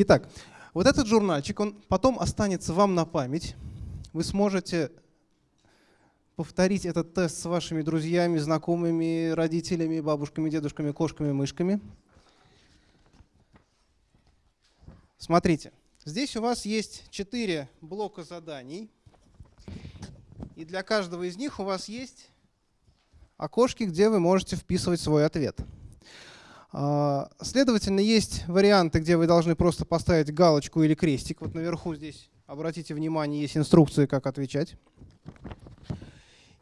Итак, вот этот журнальчик, он потом останется вам на память. Вы сможете повторить этот тест с вашими друзьями, знакомыми, родителями, бабушками, дедушками, кошками, мышками. Смотрите, здесь у вас есть четыре блока заданий. И для каждого из них у вас есть окошки, где вы можете вписывать свой ответ. А, следовательно, есть варианты, где вы должны просто поставить галочку или крестик. Вот наверху здесь, обратите внимание, есть инструкции, как отвечать.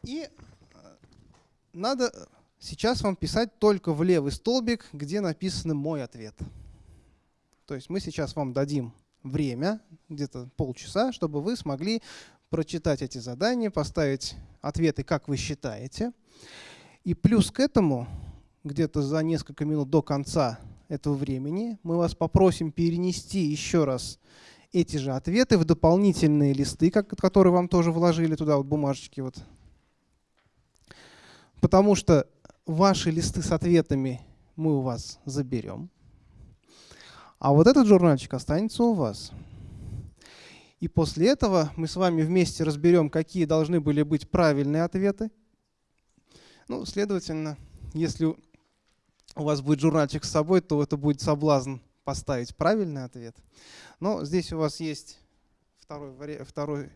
И э, надо сейчас вам писать только в левый столбик, где написано «Мой ответ». То есть мы сейчас вам дадим время, где-то полчаса, чтобы вы смогли прочитать эти задания, поставить ответы, как вы считаете. И плюс к этому где-то за несколько минут до конца этого времени мы вас попросим перенести еще раз эти же ответы в дополнительные листы, которые вам тоже вложили туда, вот бумажечки. Вот. Потому что ваши листы с ответами мы у вас заберем. А вот этот журнальчик останется у вас. И после этого мы с вами вместе разберем, какие должны были быть правильные ответы. Ну, следовательно, если у вас будет журнальчик с собой, то это будет соблазн поставить правильный ответ. Но здесь у вас есть второй, второй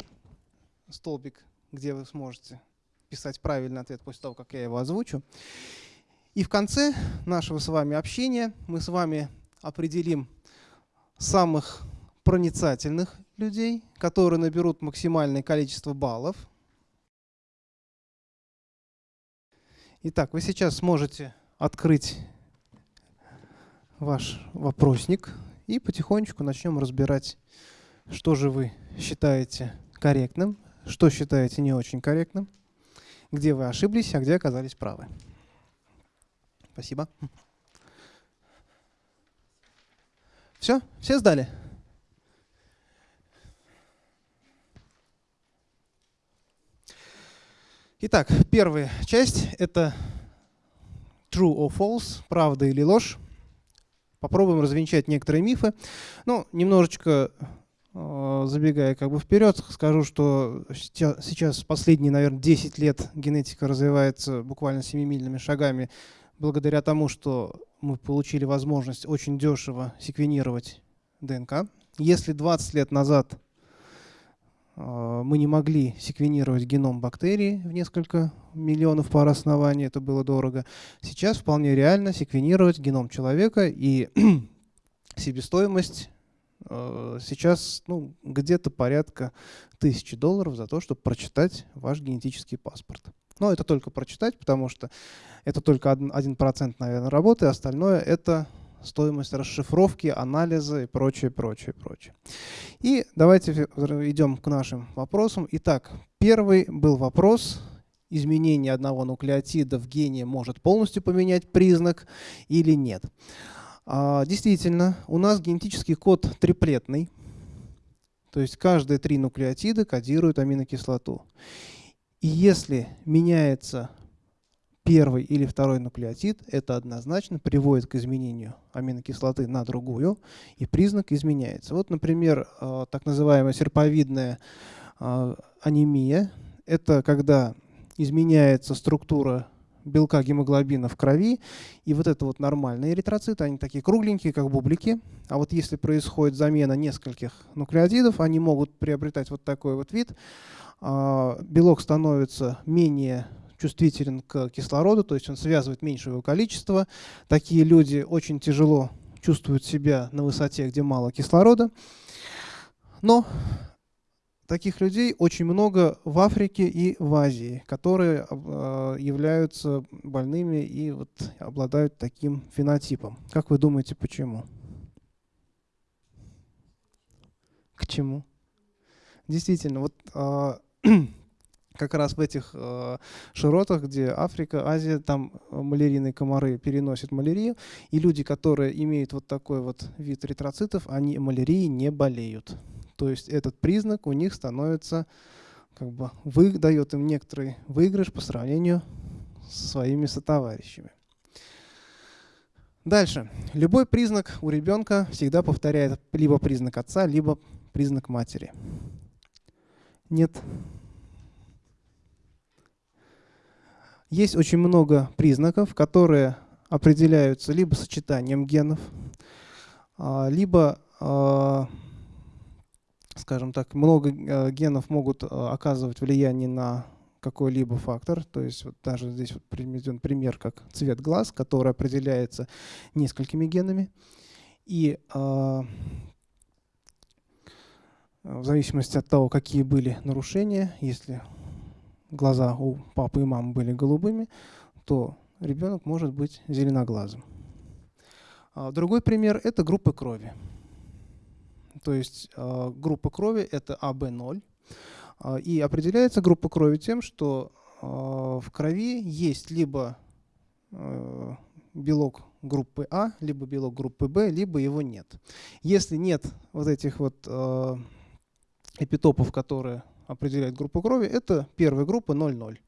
столбик, где вы сможете писать правильный ответ после того, как я его озвучу. И в конце нашего с вами общения мы с вами определим самых проницательных людей, которые наберут максимальное количество баллов. Итак, вы сейчас сможете открыть ваш вопросник и потихонечку начнем разбирать, что же вы считаете корректным, что считаете не очень корректным, где вы ошиблись, а где оказались правы. Спасибо. Все? Все сдали? Итак, первая часть — это true or false, правда или ложь. Попробуем развенчать некоторые мифы. Ну, немножечко э, забегая как бы вперед, скажу, что сейчас последние, наверное, 10 лет генетика развивается буквально семимильными шагами благодаря тому, что мы получили возможность очень дешево секвенировать ДНК. Если 20 лет назад мы не могли секвенировать геном бактерий в несколько миллионов пар оснований, это было дорого. Сейчас вполне реально секвенировать геном человека, и себестоимость э, сейчас ну, где-то порядка тысячи долларов за то, чтобы прочитать ваш генетический паспорт. Но это только прочитать, потому что это только 1%, наверное, работы, остальное это стоимость расшифровки, анализа и прочее, прочее, прочее. И давайте идем к нашим вопросам. Итак, первый был вопрос, изменение одного нуклеотида в гене может полностью поменять признак или нет. А, действительно, у нас генетический код триплетный, то есть каждые три нуклеотида кодируют аминокислоту. И если меняется первый или второй нуклеотид, это однозначно приводит к изменению аминокислоты на другую, и признак изменяется. Вот, например, а, так называемая серповидная а, анемия. Это когда изменяется структура белка гемоглобина в крови, и вот это вот нормальные эритроциты, они такие кругленькие, как бублики. А вот если происходит замена нескольких нуклеотидов, они могут приобретать вот такой вот вид. А, белок становится менее чувствителен к кислороду, то есть он связывает меньшее его количество. Такие люди очень тяжело чувствуют себя на высоте, где мало кислорода. Но таких людей очень много в Африке и в Азии, которые э, являются больными и вот обладают таким фенотипом. Как вы думаете, почему? К чему? Действительно, вот э, как раз в этих э, широтах, где Африка, Азия, там малярийные комары переносят малярию, и люди, которые имеют вот такой вот вид эритроцитов, они малярией не болеют. То есть этот признак у них становится, как бы, вы, дает им некоторый выигрыш по сравнению со своими сотоварищами. Дальше. Любой признак у ребенка всегда повторяет либо признак отца, либо признак матери. Нет. Есть очень много признаков, которые определяются либо сочетанием генов, а, либо, а, скажем так, много э, генов могут э, оказывать влияние на какой-либо фактор. То есть вот даже здесь вот приведен пример, как цвет глаз, который определяется несколькими генами. И э, в зависимости от того, какие были нарушения, если глаза у папы и мамы были голубыми, то ребенок может быть зеленоглазым. А другой пример – это группа крови. То есть э, группа крови – это АБ0. А, и определяется группа крови тем, что а, в крови есть либо белок группы А, либо белок группы Б, либо его нет. Если нет вот этих вот а, эпитопов, которые определяют группу крови, это первая группа 0,0.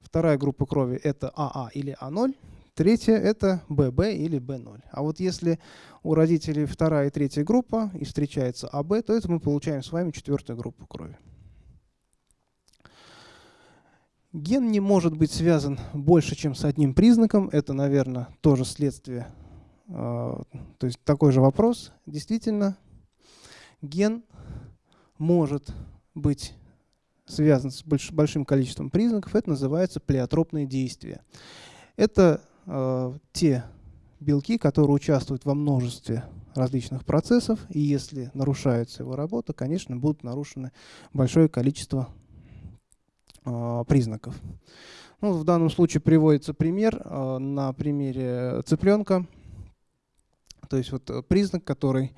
Вторая группа крови это АА или А0. Третья это ББ или Б0. А вот если у родителей вторая и третья группа и встречается АБ, то это мы получаем с вами четвертую группу крови. Ген не может быть связан больше, чем с одним признаком. Это, наверное, тоже следствие. А, то есть такой же вопрос. Действительно, ген может быть связан с большим количеством признаков. Это называется плеотропные действия. Это э, те белки, которые участвуют во множестве различных процессов, и если нарушается его работа, конечно, будут нарушены большое количество а, признаков. Ну, в данном случае приводится пример а, на примере цыпленка. То есть вот э, признак, который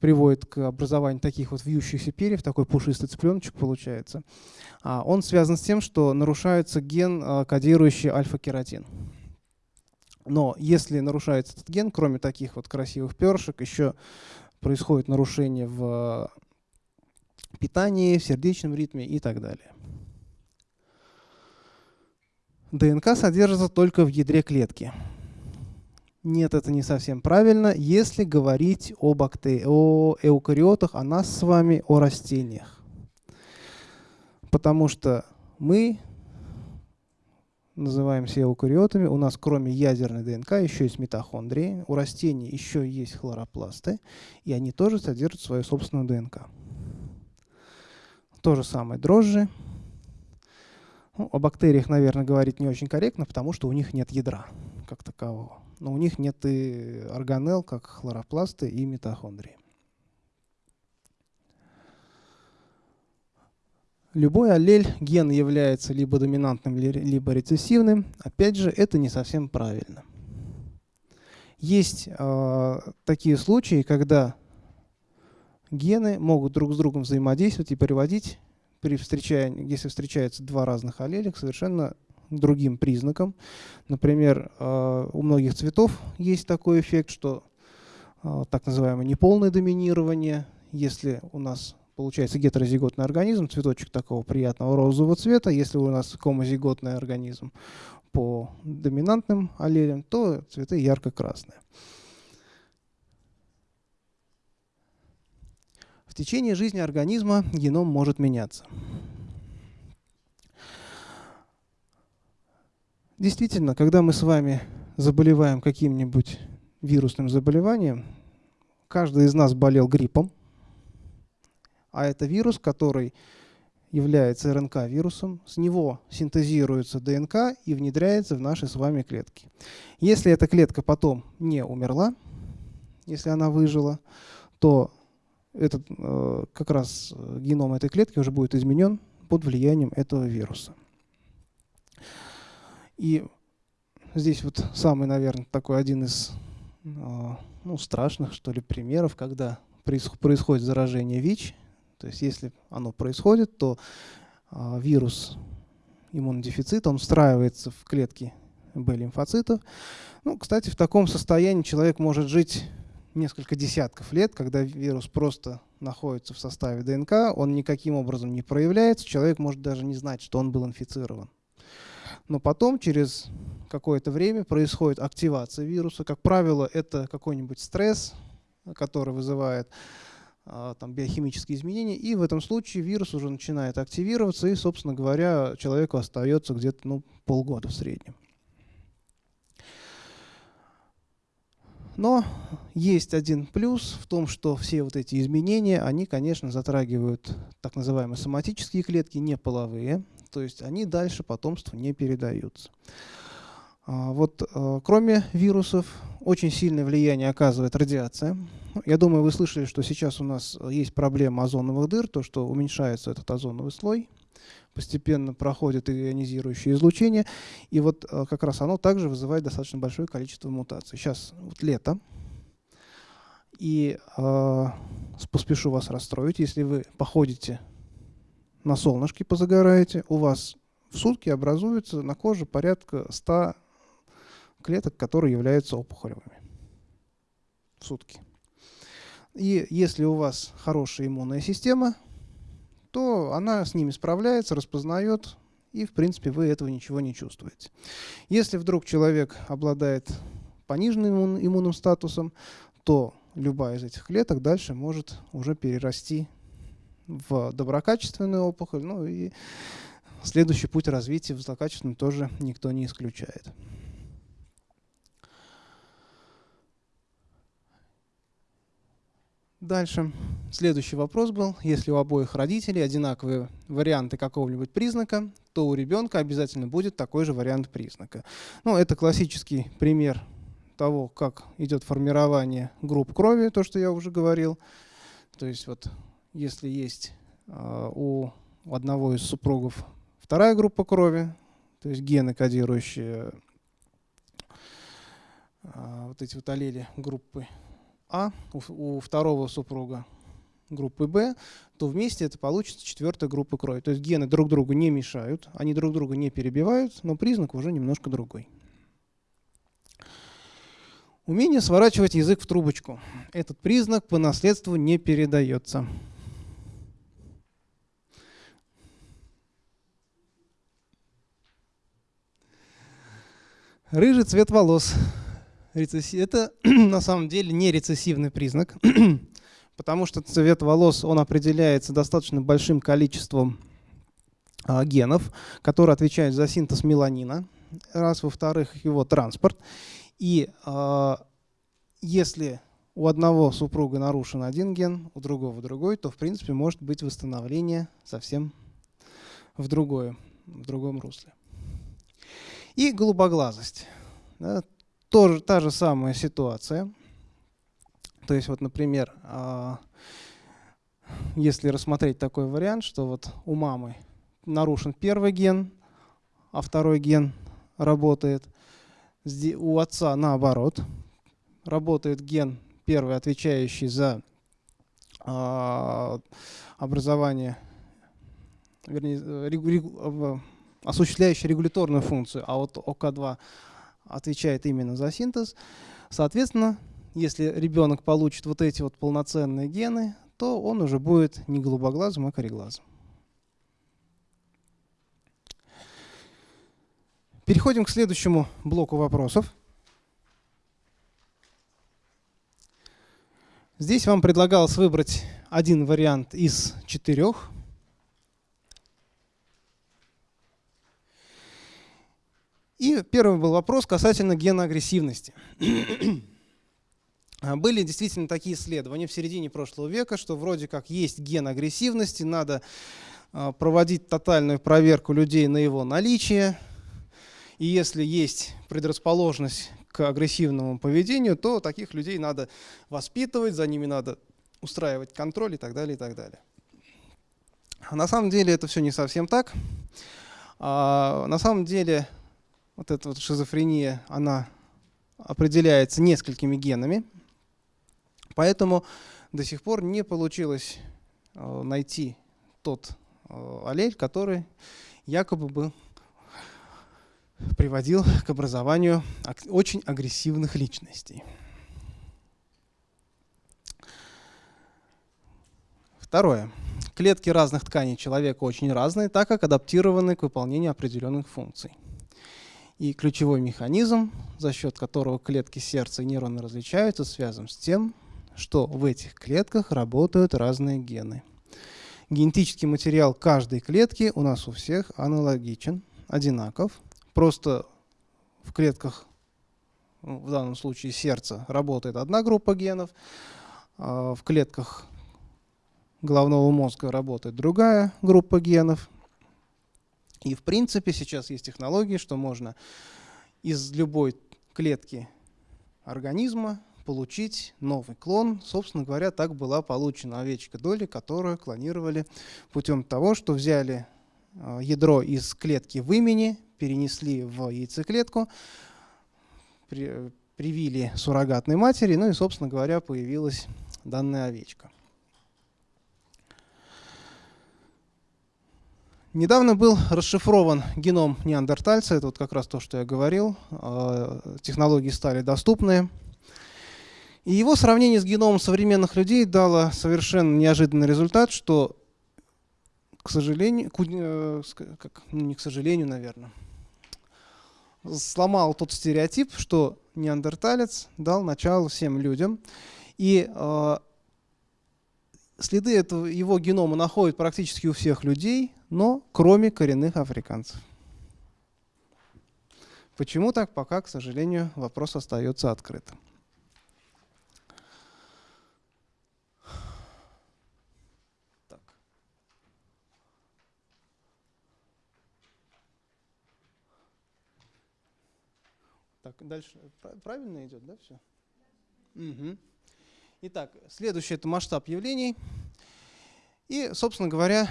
приводит к образованию таких вот вьющихся перьев, такой пушистый цыпленочек получается. Он связан с тем, что нарушается ген, кодирующий альфа-кератин. Но если нарушается этот ген, кроме таких вот красивых перышек, еще происходит нарушение в питании, в сердечном ритме и так далее. ДНК содержится только в ядре клетки. Нет, это не совсем правильно, если говорить об акте... о эукариотах, о нас с вами, о растениях. Потому что мы называемся эукариотами, у нас кроме ядерной ДНК еще есть митохондрии, у растений еще есть хлоропласты, и они тоже содержат свою собственную ДНК. То же самое дрожжи, ну, о бактериях, наверное, говорить не очень корректно, потому что у них нет ядра как такового. Но у них нет и органелл, как хлоропласты и митохондрии. Любой аллель ген является либо доминантным, либо рецессивным. Опять же, это не совсем правильно. Есть э, такие случаи, когда гены могут друг с другом взаимодействовать и приводить при если встречаются два разных аллеля, совершенно другим признаком. Например, э, у многих цветов есть такой эффект, что э, так называемое неполное доминирование. Если у нас получается гетерозиготный организм, цветочек такого приятного розового цвета, если у нас гомозиготный организм по доминантным аллелям, то цветы ярко-красные. В течение жизни организма геном может меняться. Действительно, когда мы с вами заболеваем каким-нибудь вирусным заболеванием, каждый из нас болел гриппом, а это вирус, который является РНК-вирусом, с него синтезируется ДНК и внедряется в наши с вами клетки. Если эта клетка потом не умерла, если она выжила, то этот, э, как раз э, геном этой клетки уже будет изменен под влиянием этого вируса. И здесь вот самый, наверное, такой один из э, ну, страшных, что ли, примеров, когда происходит заражение ВИЧ. То есть если оно происходит, то вирус иммунодефицита, он встраивается в клетки Б-лимфоцитов. Ну, кстати, в таком состоянии человек может жить несколько десятков лет, когда вирус просто находится в составе ДНК, он никаким образом не проявляется, человек может даже не знать, что он был инфицирован. Но потом, через какое-то время происходит активация вируса. Как правило, это какой-нибудь стресс, который вызывает а, там, биохимические изменения, и в этом случае вирус уже начинает активироваться, и, собственно говоря, человеку остается где-то ну, полгода в среднем. Но есть один плюс в том, что все вот эти изменения, они, конечно, затрагивают так называемые соматические клетки, не половые, то есть они дальше потомству не передаются. А, вот а, кроме вирусов очень сильное влияние оказывает радиация. Я думаю, вы слышали, что сейчас у нас есть проблема озоновых дыр, то, что уменьшается этот озоновый слой, постепенно проходит ионизирующее излучение, и вот а, как раз оно также вызывает достаточно большое количество мутаций. Сейчас вот лето, и э, поспешу вас расстроить, если вы походите на солнышке, позагораете, у вас в сутки образуется на коже порядка 100 клеток, которые являются опухолевыми в сутки. И если у вас хорошая иммунная система, то она с ними справляется, распознает, и в принципе вы этого ничего не чувствуете. Если вдруг человек обладает пониженным иммунным статусом, то любая из этих клеток дальше может уже перерасти в доброкачественную опухоль, ну и следующий путь развития в злокачественную тоже никто не исключает. Дальше. Следующий вопрос был. Если у обоих родителей одинаковые варианты какого-нибудь признака, то у ребенка обязательно будет такой же вариант признака. Ну, это классический пример того, как идет формирование групп крови, то, что я уже говорил. То есть вот если есть э, у одного из супругов вторая группа крови, то есть гены, кодирующие э, вот эти вот аллели группы а у, у второго супруга группы Б, то вместе это получится четвертая группа крови. То есть гены друг другу не мешают, они друг друга не перебивают, но признак уже немножко другой. Умение сворачивать язык в трубочку. Этот признак по наследству не передается. Рыжий цвет волос это на самом деле не рецессивный признак, потому что цвет волос он определяется достаточно большим количеством а, генов, которые отвечают за синтез меланина, раз, во-вторых, его транспорт. И а, если у одного супруга нарушен один ген, у другого другой, то в принципе может быть восстановление совсем в другое, в другом русле. И голубоглазость. Да, тоже та же самая ситуация. То есть вот, например, а, если рассмотреть такой вариант, что вот у мамы нарушен первый ген, а второй ген работает, у отца наоборот, работает ген первый, отвечающий за а, образование, вернее, осуществляющий регуляторную функцию, а вот ОК2 отвечает именно за синтез. Соответственно, если ребенок получит вот эти вот полноценные гены, то он уже будет не голубоглазым, а кореглазым. Переходим к следующему блоку вопросов. Здесь вам предлагалось выбрать один вариант из четырех. И первый был вопрос касательно гена агрессивности. Были действительно такие исследования в середине прошлого века, что вроде как есть ген агрессивности, надо а, проводить тотальную проверку людей на его наличие. И если есть предрасположенность к агрессивному поведению, то таких людей надо воспитывать, за ними надо устраивать контроль и так далее, и так далее. А на самом деле это все не совсем так. А, на самом деле вот эта вот шизофрения, она определяется несколькими генами, поэтому до сих пор не получилось э, найти тот э, аллель, который якобы бы приводил к образованию очень агрессивных личностей. Второе. Клетки разных тканей человека очень разные, так как адаптированы к выполнению определенных функций. И ключевой механизм, за счет которого клетки сердца и нейроны различаются, связан с тем, что в этих клетках работают разные гены. Генетический материал каждой клетки у нас у всех аналогичен, одинаков. Просто в клетках, ну, в данном случае сердца, работает одна группа генов, а в клетках головного мозга работает другая группа генов. И в принципе сейчас есть технологии, что можно из любой клетки организма получить новый клон. Собственно говоря, так была получена овечка Доли, которую клонировали путем того, что взяли э, ядро из клетки в имени, перенесли в яйцеклетку, привили суррогатной матери, ну и, собственно говоря, появилась данная овечка. Недавно был расшифрован геном неандертальца, это вот как раз то, что я говорил, э, технологии стали доступны. И его сравнение с геномом современных людей дало совершенно неожиданный результат, что, к сожалению, э, как, ну, не к сожалению, наверное, сломал тот стереотип, что неандерталец дал начало всем людям. И э, следы этого, его генома находят практически у всех людей, но кроме коренных африканцев. Почему так, пока, к сожалению, вопрос остается открытым. Так. Так, дальше правильно идет, да, все? Угу. Итак, следующий это масштаб явлений. И, собственно говоря,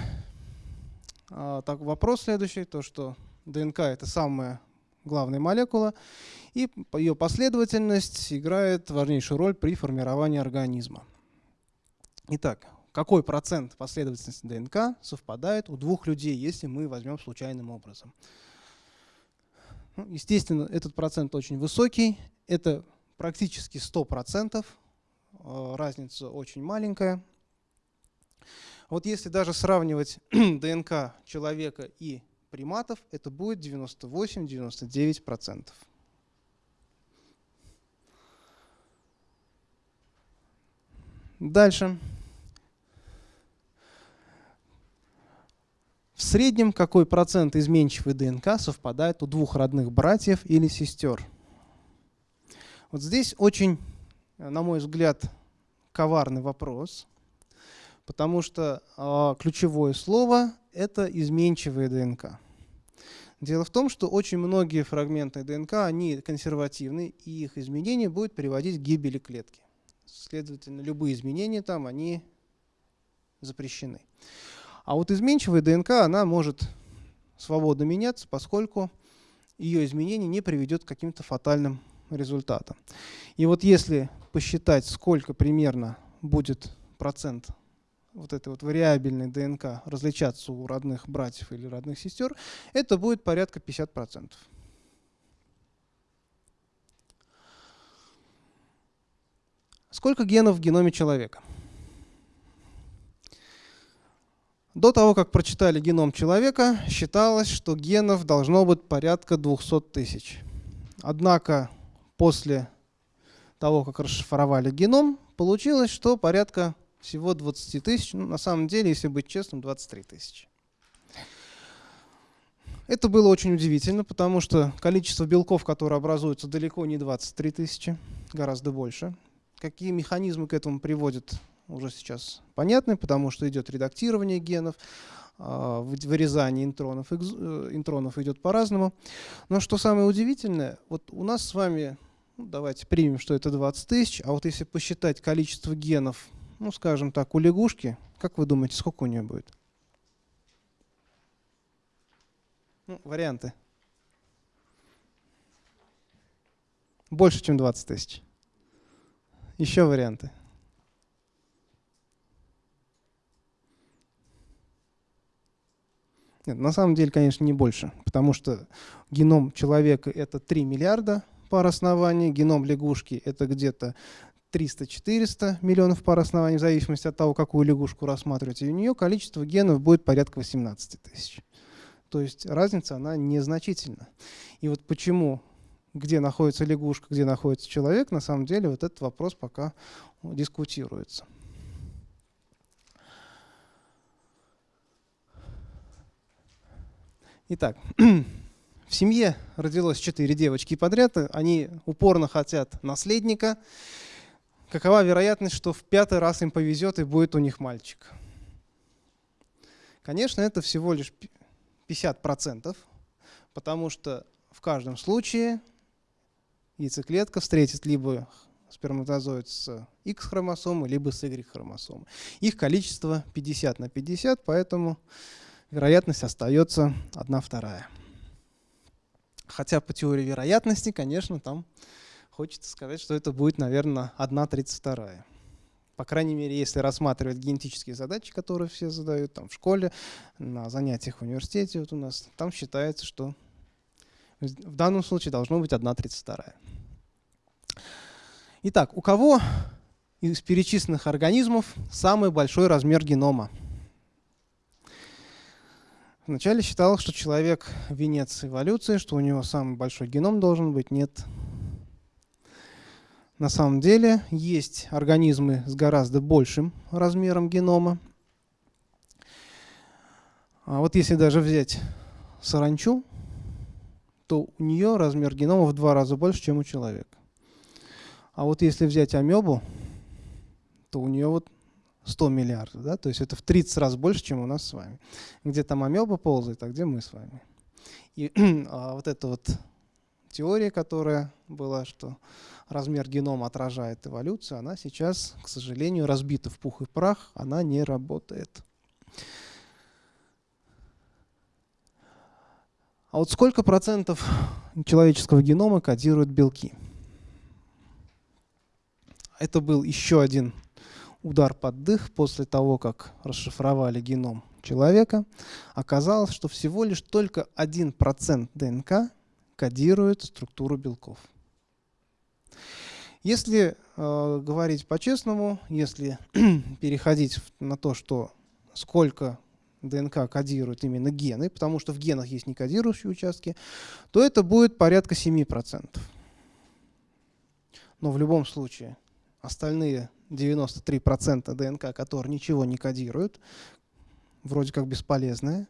так, вопрос следующий, то что ДНК это самая главная молекула, и ее последовательность играет важнейшую роль при формировании организма. Итак, какой процент последовательности ДНК совпадает у двух людей, если мы возьмем случайным образом? Ну, естественно, этот процент очень высокий, это практически 100%, Э, разница очень маленькая. Вот если даже сравнивать ДНК человека и приматов, это будет 98-99%. Дальше. В среднем какой процент изменчивой ДНК совпадает у двух родных братьев или сестер? Вот здесь очень на мой взгляд, коварный вопрос, потому что э, ключевое слово – это изменчивая ДНК. Дело в том, что очень многие фрагменты ДНК, они консервативны, и их изменение будет приводить к гибели клетки. Следовательно, любые изменения там, они запрещены. А вот изменчивая ДНК, она может свободно меняться, поскольку ее изменение не приведет к каким-то фатальным результатам. И вот если посчитать, сколько примерно будет процент вот этой вот вариабельной ДНК различаться у родных братьев или родных сестер, это будет порядка 50%. Сколько генов в геноме человека? До того, как прочитали геном человека, считалось, что генов должно быть порядка 200 тысяч. Однако после того, как расшифровали геном, получилось, что порядка всего 20 тысяч, ну, на самом деле, если быть честным, 23 тысячи. Это было очень удивительно, потому что количество белков, которые образуются, далеко не 23 тысячи, гораздо больше. Какие механизмы к этому приводят, уже сейчас понятны, потому что идет редактирование генов, а, вырезание интронов, э, интронов идет по-разному. Но что самое удивительное, вот у нас с вами ну, давайте примем, что это 20 тысяч. А вот если посчитать количество генов, ну, скажем так, у лягушки, как вы думаете, сколько у нее будет? Ну, варианты. Больше, чем 20 тысяч. Еще варианты. Нет, на самом деле, конечно, не больше, потому что геном человека это 3 миллиарда пар оснований, геном лягушки это где-то 300-400 миллионов пар оснований, в зависимости от того, какую лягушку рассматривать. И у нее количество генов будет порядка 18 тысяч. То есть разница, она незначительна. И вот почему, где находится лягушка, где находится человек, на самом деле вот этот вопрос пока дискутируется. Итак, в семье родилось четыре девочки подряд, они упорно хотят наследника. Какова вероятность, что в пятый раз им повезет и будет у них мальчик? Конечно, это всего лишь 50%, потому что в каждом случае яйцеклетка встретит либо сперматозоид с X-хромосомой, либо с Y-хромосомой. Их количество 50 на 50, поэтому вероятность остается 1 вторая. Хотя по теории вероятности, конечно, там хочется сказать, что это будет, наверное, 1,32. По крайней мере, если рассматривать генетические задачи, которые все задают там, в школе, на занятиях в университете вот у нас, там считается, что в данном случае должно быть 1,32. Итак, у кого из перечисленных организмов самый большой размер генома? Вначале считалось, что человек – венец эволюции, что у него самый большой геном должен быть. Нет. На самом деле есть организмы с гораздо большим размером генома. А вот если даже взять саранчу, то у нее размер генома в два раза больше, чем у человека. А вот если взять амебу, то у нее вот 100 миллиардов, да, то есть это в 30 раз больше, чем у нас с вами. Где там амеба ползает, а где мы с вами. И а вот эта вот теория, которая была, что размер генома отражает эволюцию, она сейчас, к сожалению, разбита в пух и прах, она не работает. А вот сколько процентов человеческого генома кодируют белки? Это был еще один удар под дых после того, как расшифровали геном человека, оказалось, что всего лишь только 1% ДНК кодирует структуру белков. Если э, говорить по-честному, если переходить на то, что сколько ДНК кодирует именно гены, потому что в генах есть некодирующие участки, то это будет порядка 7%. Но в любом случае остальные 93% ДНК, которые ничего не кодируют, вроде как бесполезные.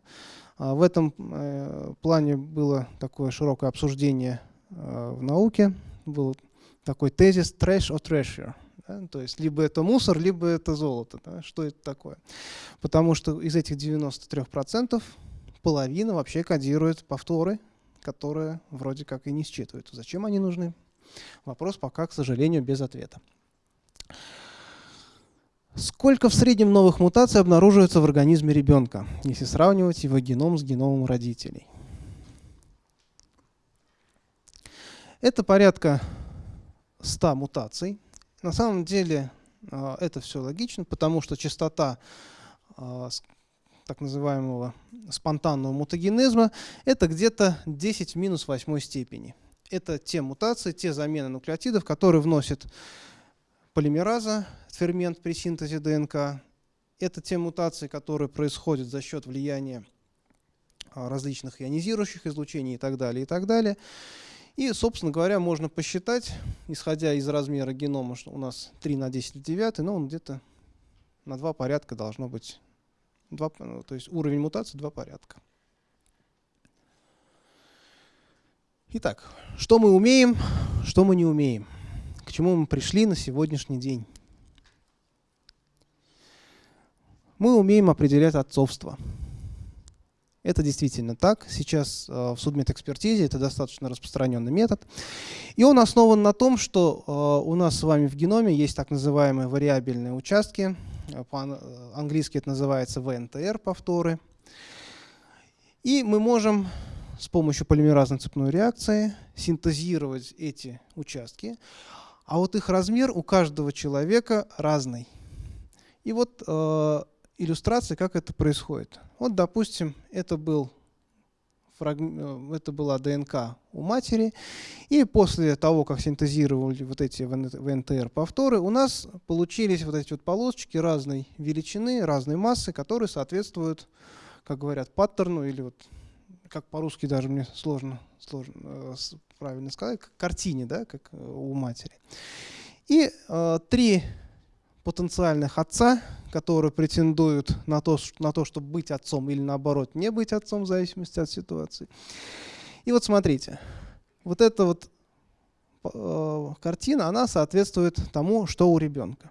А в этом э, плане было такое широкое обсуждение э, в науке. Был такой тезис «trash or treasure». Да? То есть либо это мусор, либо это золото. Да? Что это такое? Потому что из этих 93% половина вообще кодирует повторы, которые вроде как и не считывают. Зачем они нужны? Вопрос пока, к сожалению, без ответа. Сколько в среднем новых мутаций обнаруживается в организме ребенка, если сравнивать его геном с геномом родителей? Это порядка 100 мутаций. На самом деле а, это все логично, потому что частота а, так называемого спонтанного мутагенезма это где-то 10 в минус 8 степени. Это те мутации, те замены нуклеотидов, которые вносят полимераза, фермент при синтезе ДНК. Это те мутации, которые происходят за счет влияния а, различных ионизирующих излучений и так далее, и так далее. И, собственно говоря, можно посчитать, исходя из размера генома, что у нас 3 на 10 в 9, но он где-то на два порядка должно быть, 2, ну, то есть уровень мутации два порядка. Итак, что мы умеем, что мы не умеем к чему мы пришли на сегодняшний день. Мы умеем определять отцовство. Это действительно так. Сейчас э, в судмедэкспертизе это достаточно распространенный метод. И он основан на том, что э, у нас с вами в геноме есть так называемые вариабельные участки. По-английски это называется ВНТР повторы. И мы можем с помощью полимеразной цепной реакции синтезировать эти участки. А вот их размер у каждого человека разный. И вот иллюстрация, как это происходит. Вот, допустим, это, был фраг... Э, это была ДНК у матери, и после того, как синтезировали вот эти ВНТР-повторы, у нас получились вот эти вот полосочки разной величины, разной массы, которые соответствуют, как говорят, паттерну или вот как по-русски даже мне сложно, сложно э, правильно сказать, картине, да, как э, у матери. И э, три потенциальных отца, которые претендуют на то, на то, чтобы быть отцом или наоборот не быть отцом в зависимости от ситуации. И вот смотрите, вот эта вот э, картина, она соответствует тому, что у ребенка.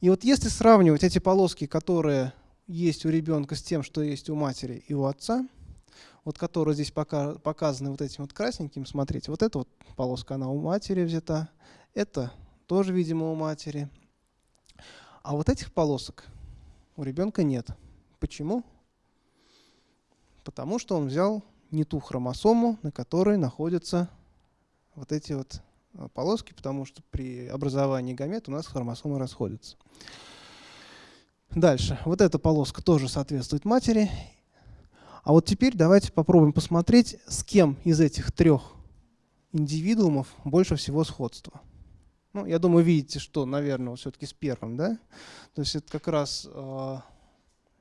И вот если сравнивать эти полоски, которые есть у ребенка с тем, что есть у матери и у отца, вот которые здесь пока, показаны вот этим вот красненьким, смотрите, вот эта вот полоска, она у матери взята, это тоже, видимо, у матери. А вот этих полосок у ребенка нет. Почему? Потому что он взял не ту хромосому, на которой находятся вот эти вот а, полоски, потому что при образовании гамет у нас хромосомы расходятся. Дальше. Вот эта полоска тоже соответствует матери. А вот теперь давайте попробуем посмотреть, с кем из этих трех индивидуумов больше всего сходства. Ну, я думаю, видите, что, наверное, все-таки с первым, да? То есть это как раз э,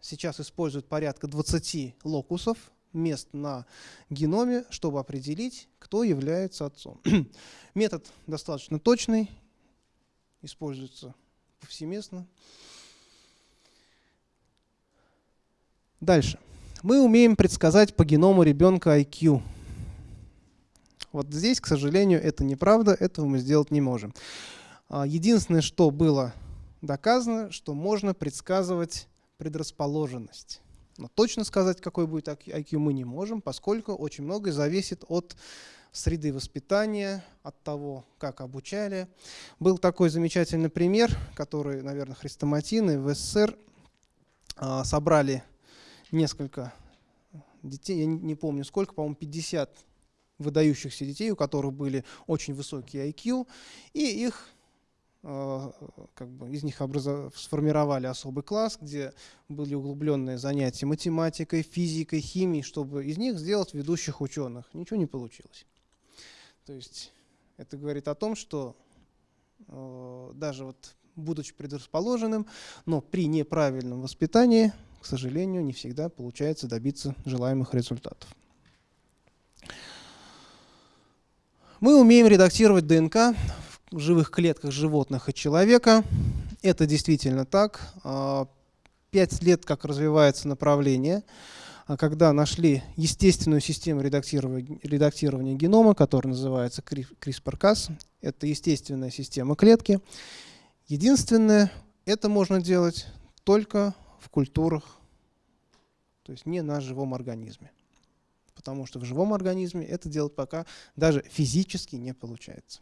сейчас используют порядка 20 локусов, мест на геноме, чтобы определить, кто является отцом. Метод достаточно точный, используется повсеместно. Дальше. Мы умеем предсказать по геному ребенка IQ. Вот здесь, к сожалению, это неправда, этого мы сделать не можем. А, единственное, что было доказано, что можно предсказывать предрасположенность. Но точно сказать, какой будет IQ, мы не можем, поскольку очень многое зависит от среды воспитания, от того, как обучали. Был такой замечательный пример, который, наверное, хрестоматины в СССР а, собрали несколько детей, я не помню сколько, по-моему, 50 выдающихся детей, у которых были очень высокие IQ, и их а, как бы из них образов... сформировали особый класс, где были углубленные занятия математикой, физикой, химией, чтобы из них сделать ведущих ученых. Ничего не получилось. То есть это говорит о том, что э, даже вот будучи предрасположенным, но при неправильном воспитании, к сожалению, не всегда получается добиться желаемых результатов. Мы умеем редактировать ДНК живых клетках животных и человека. Это действительно так. А, пять лет, как развивается направление, а когда нашли естественную систему редактирования, редактирования генома, которая называется CRISPR-Cas. Это естественная система клетки. Единственное, это можно делать только в культурах, то есть не на живом организме. Потому что в живом организме это делать пока даже физически не получается.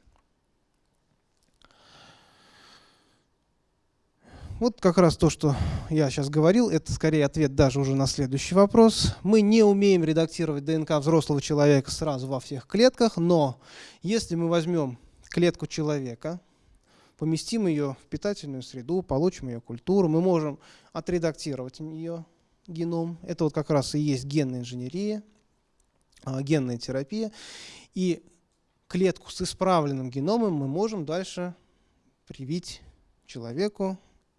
Вот как раз то, что я сейчас говорил, это скорее ответ даже уже на следующий вопрос. Мы не умеем редактировать ДНК взрослого человека сразу во всех клетках, но если мы возьмем клетку человека, поместим ее в питательную среду, получим ее культуру, мы можем отредактировать ее геном. Это вот как раз и есть генная инженерия, генная терапия. И клетку с исправленным геномом мы можем дальше привить человеку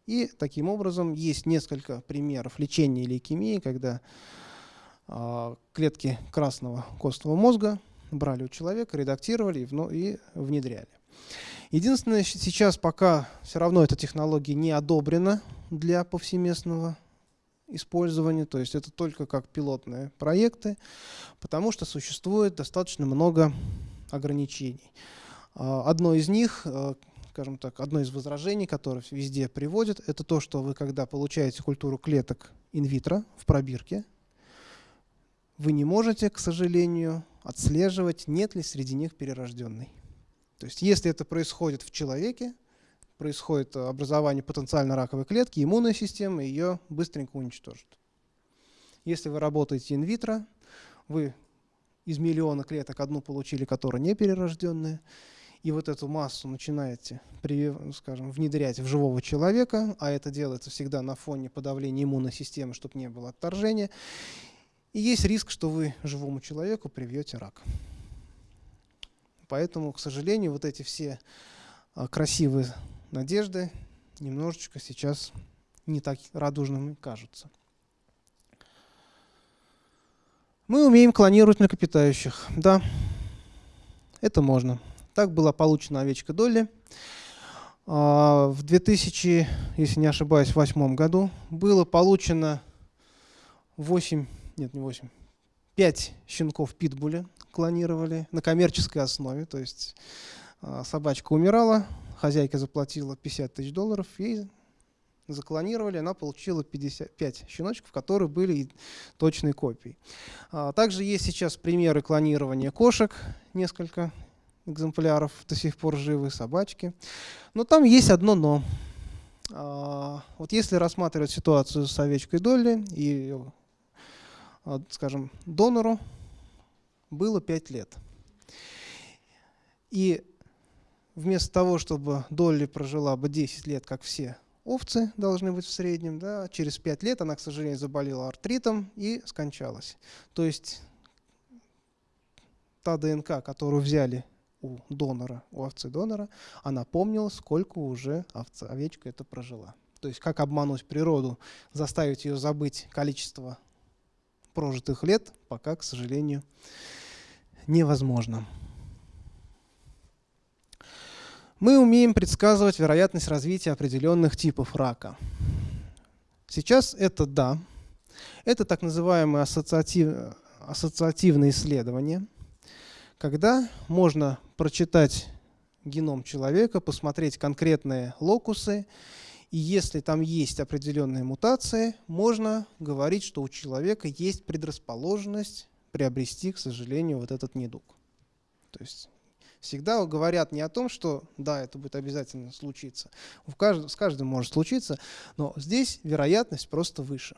и таким образом есть несколько примеров лечения лейкемии, когда э, клетки красного костного мозга брали у человека, редактировали и внедряли. Единственное, сейчас пока все равно эта технология не одобрена для повсеместного использования, то есть это только как пилотные проекты, потому что существует достаточно много ограничений. А, одно из них, э, скажем так, одно из возражений, которое везде приводят, это то, что вы, когда получаете культуру клеток инвитро в пробирке, вы не можете, к сожалению, отслеживать, нет ли среди них перерожденной. То есть если это происходит в человеке, происходит образование потенциально раковой клетки, иммунная система ее быстренько уничтожит. Если вы работаете инвитро, вы из миллиона клеток одну получили, которая не перерожденная, и вот эту массу начинаете, скажем, внедрять в живого человека, а это делается всегда на фоне подавления иммунной системы, чтобы не было отторжения, и есть риск, что вы живому человеку привьете рак. Поэтому, к сожалению, вот эти все а, красивые надежды немножечко сейчас не так радужными кажутся. Мы умеем клонировать млекопитающих. Да, это можно. Так была получена овечка Долли. А, в 2000, если не ошибаюсь, восьмом году было получено 8, нет, не 8, 5 щенков питбуля клонировали на коммерческой основе. То есть а, собачка умирала, хозяйка заплатила 50 тысяч долларов, ей заклонировали, она получила 55 щеночков, которые были точной копией. А, также есть сейчас примеры клонирования кошек, несколько экземпляров до сих пор живы, собачки. Но там есть одно «но». А, вот если рассматривать ситуацию с овечкой Долли и, а, скажем, донору было 5 лет. И вместо того, чтобы Долли прожила бы 10 лет, как все овцы должны быть в среднем, да, через 5 лет она, к сожалению, заболела артритом и скончалась. То есть та ДНК, которую взяли у донора, у овцы донора, она помнила, сколько уже овца, овечка это прожила. То есть как обмануть природу, заставить ее забыть количество прожитых лет, пока, к сожалению, невозможно. Мы умеем предсказывать вероятность развития определенных типов рака. Сейчас это да. Это так называемые ассоциатив, ассоциативные исследования – когда можно прочитать геном человека, посмотреть конкретные локусы, и если там есть определенные мутации, можно говорить, что у человека есть предрасположенность приобрести, к сожалению, вот этот недуг. То есть всегда говорят не о том, что да, это будет обязательно случиться. С каждым может случиться, но здесь вероятность просто выше.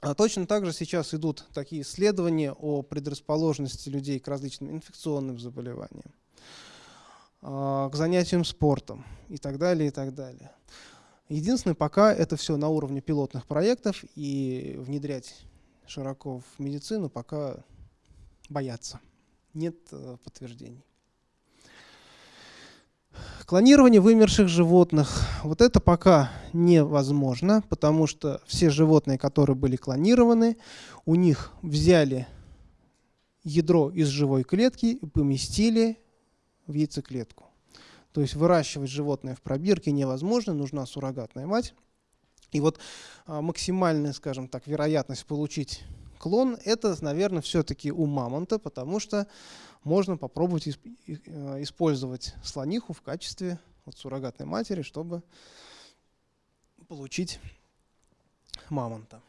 А точно так же сейчас идут такие исследования о предрасположенности людей к различным инфекционным заболеваниям, а, к занятиям спортом и так далее, и так далее. Единственное, пока это все на уровне пилотных проектов, и внедрять широко в медицину пока боятся. Нет э, подтверждений. Клонирование вымерших животных. Вот это пока невозможно, потому что все животные, которые были клонированы, у них взяли ядро из живой клетки и поместили в яйцеклетку. То есть выращивать животное в пробирке невозможно, нужна суррогатная мать. И вот а, максимальная, скажем так, вероятность получить клон, это, наверное, все-таки у мамонта, потому что можно попробовать э, использовать слониху в качестве вот, суррогатной матери, чтобы получить мамонта.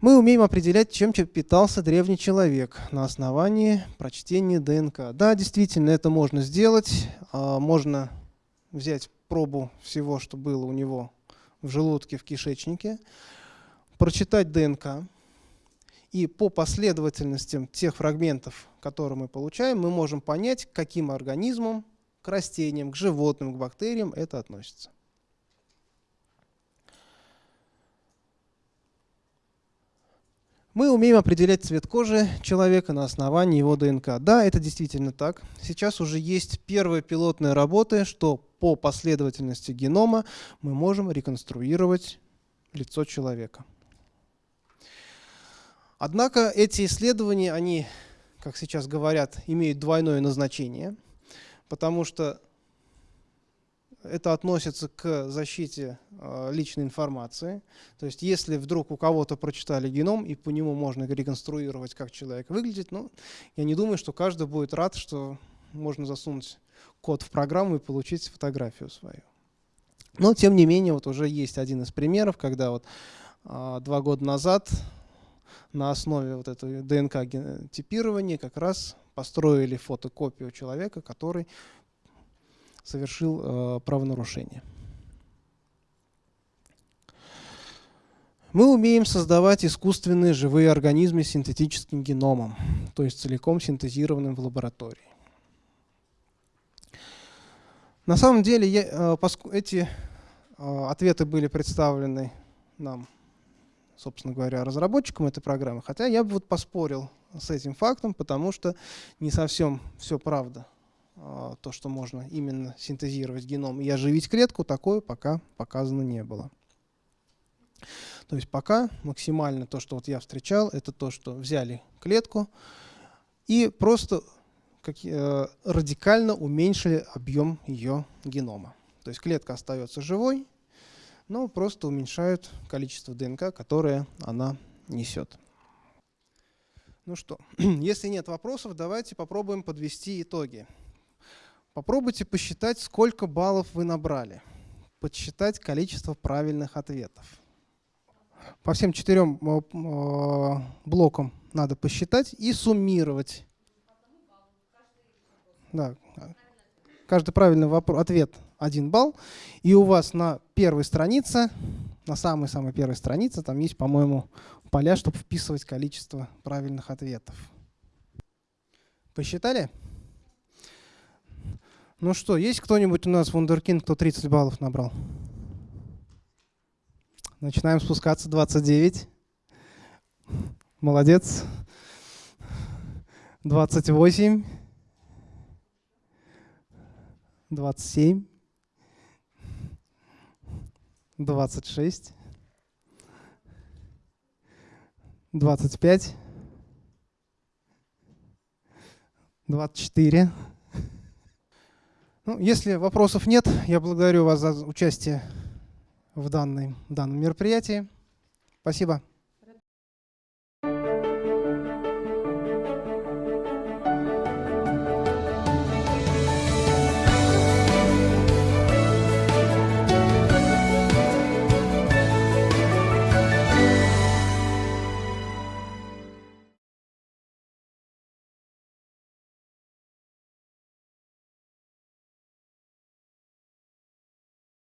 Мы умеем определять, чем питался древний человек на основании прочтения ДНК. Да, действительно, это можно сделать. А, можно взять пробу всего, что было у него в желудке, в кишечнике, прочитать ДНК, и по последовательностям тех фрагментов, которые мы получаем, мы можем понять, к каким организмам, к растениям, к животным, к бактериям это относится. Мы умеем определять цвет кожи человека на основании его ДНК. Да, это действительно так. Сейчас уже есть первые пилотные работы, что по последовательности генома мы можем реконструировать лицо человека. Однако эти исследования, они, как сейчас говорят, имеют двойное назначение, потому что это относится к защите э, личной информации. То есть если вдруг у кого-то прочитали геном, и по нему можно реконструировать, как человек выглядит, ну, я не думаю, что каждый будет рад, что можно засунуть код в программу и получить фотографию свою. Но, тем не менее, вот уже есть один из примеров, когда вот э, два года назад на основе вот этого ДНК-типирования как раз построили фотокопию человека, который совершил э, правонарушение. Мы умеем создавать искусственные живые организмы с синтетическим геномом, то есть целиком синтезированным в лаборатории. На самом деле я, э, эти э, ответы были представлены нам собственно говоря, разработчикам этой программы. Хотя я бы вот поспорил с этим фактом, потому что не совсем все правда. А, то, что можно именно синтезировать геном и оживить клетку, такое пока показано не было. То есть пока максимально то, что вот я встречал, это то, что взяли клетку и просто как, э, радикально уменьшили объем ее генома. То есть клетка остается живой, но просто уменьшают количество ДНК, которое она несет. Ну что, если нет вопросов, давайте попробуем подвести итоги. Попробуйте посчитать, сколько баллов вы набрали. Подсчитать количество правильных ответов. По всем четырем э, э, блокам надо посчитать и суммировать. Да. Каждый правильный ответ один балл. И у вас на первой странице, на самой-самой первой странице, там есть, по-моему, поля, чтобы вписывать количество правильных ответов. Посчитали? Ну что, есть кто-нибудь у нас вундеркинд, кто 30 баллов набрал? Начинаем спускаться, 29. Молодец. 28. 27. 26. 25, 24. Ну, если вопросов нет, я благодарю вас за участие в, данной, в данном мероприятии. Спасибо.